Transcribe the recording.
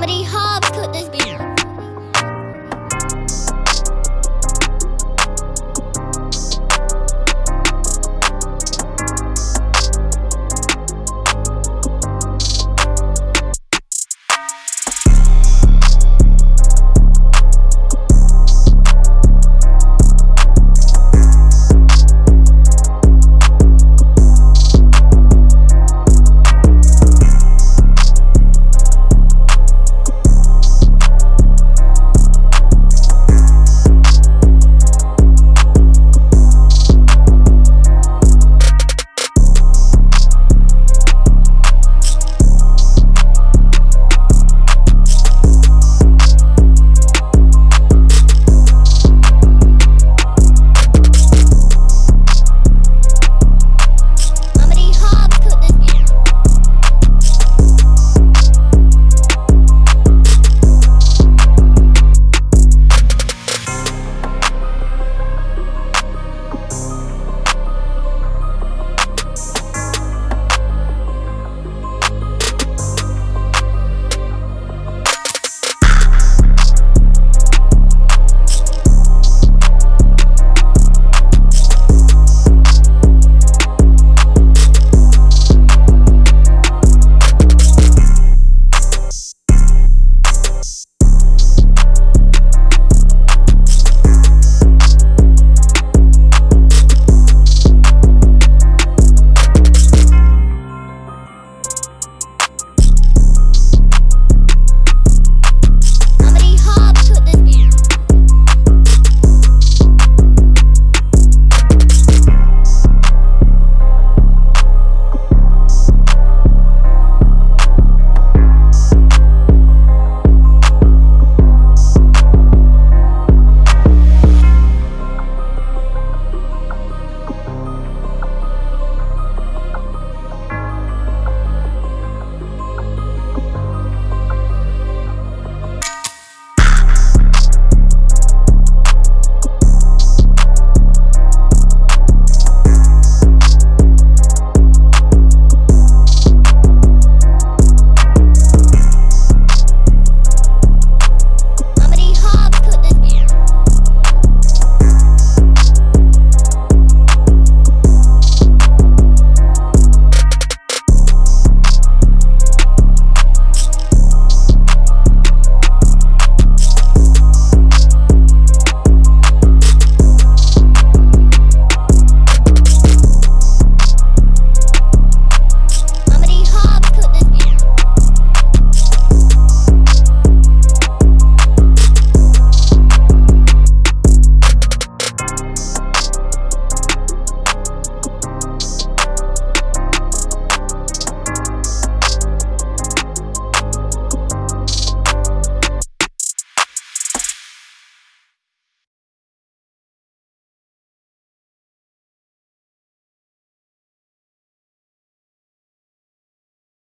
comedy hall.